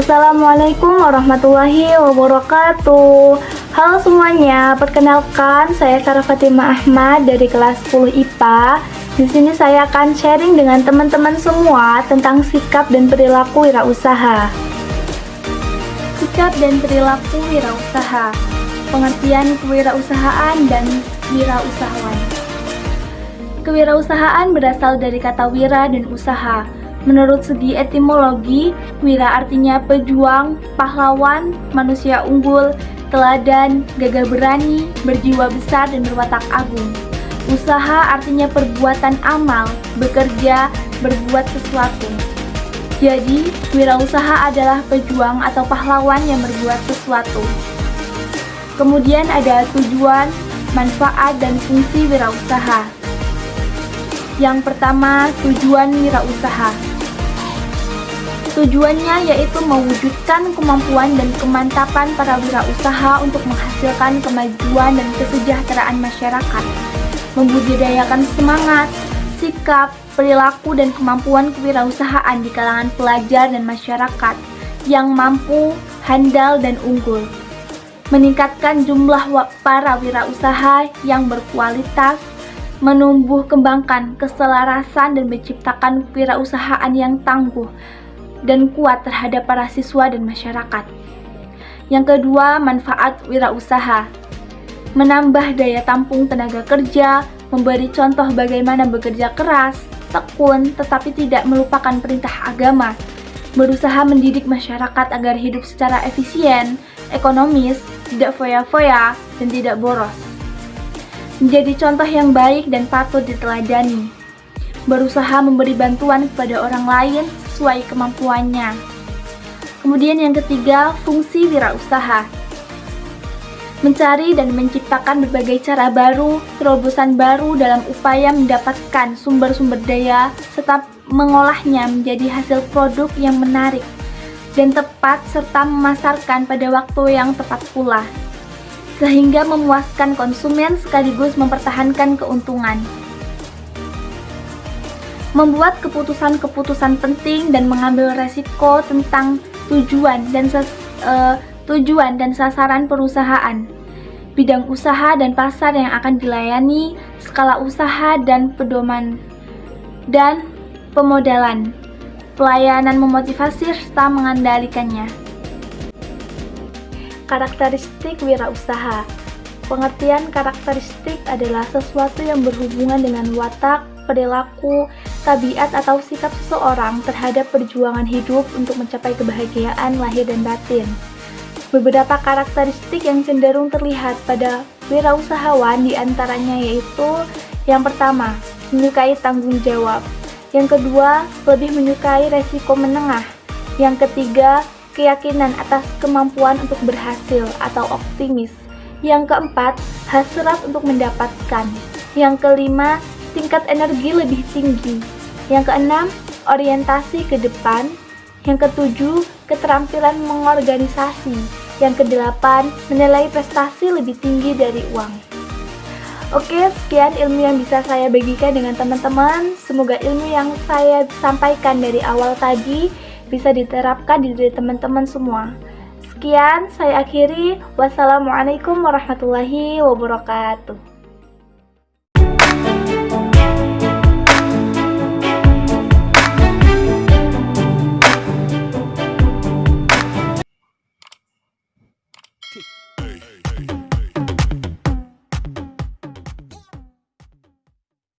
Assalamualaikum warahmatullahi wabarakatuh. Halo semuanya, perkenalkan saya Sarah Fatima Ahmad dari kelas 10 IPA Di sini saya akan sharing dengan teman-teman semua tentang sikap dan perilaku wirausaha. Sikap dan perilaku wirausaha Pengertian kewirausahaan dan wirausahawan. Kewirausahaan berasal dari kata wira dan usaha Menurut segi etimologi, wira artinya pejuang, pahlawan, manusia unggul, teladan, gagah berani, berjiwa besar dan berwatak agung. Usaha artinya perbuatan amal, bekerja, berbuat sesuatu. Jadi, wirausaha adalah pejuang atau pahlawan yang berbuat sesuatu. Kemudian ada tujuan, manfaat, dan fungsi wirausaha. Yang pertama, tujuan wirausaha. Tujuannya yaitu mewujudkan kemampuan dan kemantapan para wirausaha untuk menghasilkan kemajuan dan kesejahteraan masyarakat, membudidayakan semangat, sikap, perilaku, dan kemampuan kewirausahaan di kalangan pelajar dan masyarakat yang mampu, handal, dan unggul, meningkatkan jumlah para wirausaha yang berkualitas, menumbuh kembangkan keselarasan dan menciptakan kewirausahaan yang tangguh, dan kuat terhadap para siswa dan masyarakat. Yang kedua, manfaat wirausaha. Menambah daya tampung tenaga kerja, memberi contoh bagaimana bekerja keras, tekun, tetapi tidak melupakan perintah agama, berusaha mendidik masyarakat agar hidup secara efisien, ekonomis, tidak foya-foya, dan tidak boros. Menjadi contoh yang baik dan patut diteladani. Berusaha memberi bantuan kepada orang lain sesuai kemampuannya. Kemudian yang ketiga, fungsi wirausaha. Mencari dan menciptakan berbagai cara baru, terobosan baru dalam upaya mendapatkan sumber-sumber daya serta mengolahnya menjadi hasil produk yang menarik dan tepat serta memasarkan pada waktu yang tepat pula sehingga memuaskan konsumen sekaligus mempertahankan keuntungan membuat keputusan-keputusan penting dan mengambil resiko tentang tujuan dan ses, uh, tujuan dan sasaran perusahaan, bidang usaha dan pasar yang akan dilayani, skala usaha dan pedoman dan pemodalan, pelayanan memotivasi serta mengendalikannya. Karakteristik wirausaha Pengertian karakteristik adalah sesuatu yang berhubungan dengan watak, perilaku, tabiat atau sikap seseorang terhadap perjuangan hidup untuk mencapai kebahagiaan lahir dan batin. Beberapa karakteristik yang cenderung terlihat pada wirausahawan di antaranya yaitu yang pertama, menyukai tanggung jawab. Yang kedua, lebih menyukai resiko menengah. Yang ketiga, keyakinan atas kemampuan untuk berhasil atau optimis. Yang keempat, hasrat untuk mendapatkan. Yang kelima, tingkat energi lebih tinggi. Yang keenam, orientasi ke depan. Yang ketujuh, keterampilan mengorganisasi. Yang kedelapan, menilai prestasi lebih tinggi dari uang. Oke, sekian ilmu yang bisa saya bagikan dengan teman-teman. Semoga ilmu yang saya sampaikan dari awal tadi bisa diterapkan di diri teman-teman semua. Sekian, saya akhiri. Wassalamualaikum warahmatullahi wabarakatuh.